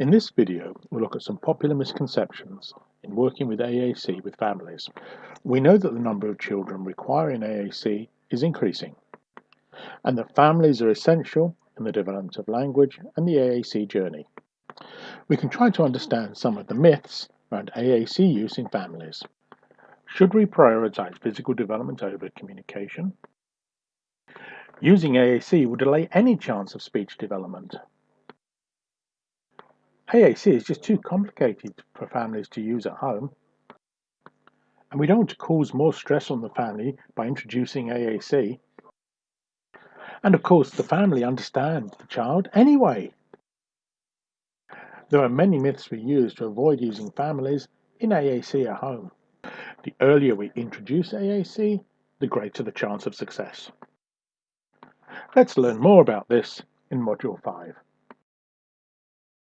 In this video, we'll look at some popular misconceptions in working with AAC with families. We know that the number of children requiring AAC is increasing, and that families are essential in the development of language and the AAC journey. We can try to understand some of the myths around AAC use in families. Should we prioritize physical development over communication? Using AAC will delay any chance of speech development. AAC is just too complicated for families to use at home. And we don't want to cause more stress on the family by introducing AAC. And of course, the family understands the child anyway. There are many myths we use to avoid using families in AAC at home. The earlier we introduce AAC, the greater the chance of success. Let's learn more about this in Module 5.